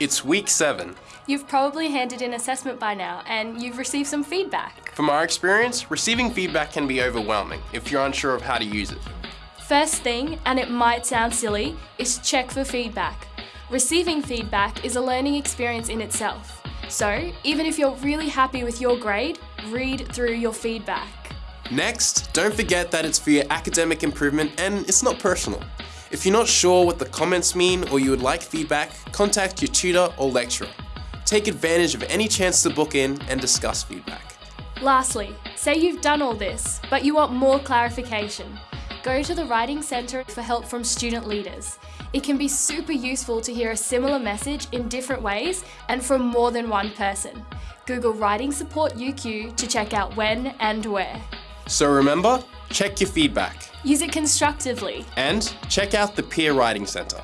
It's week seven. You've probably handed in assessment by now and you've received some feedback. From our experience, receiving feedback can be overwhelming if you're unsure of how to use it. First thing, and it might sound silly, is check for feedback. Receiving feedback is a learning experience in itself. So, even if you're really happy with your grade, read through your feedback. Next, don't forget that it's for your academic improvement and it's not personal. If you're not sure what the comments mean or you would like feedback, contact your tutor or lecturer. Take advantage of any chance to book in and discuss feedback. Lastly, say you've done all this, but you want more clarification. Go to the Writing Centre for help from student leaders. It can be super useful to hear a similar message in different ways and from more than one person. Google Writing Support UQ to check out when and where. So remember, check your feedback Use it constructively. and check out the Peer Writing Centre.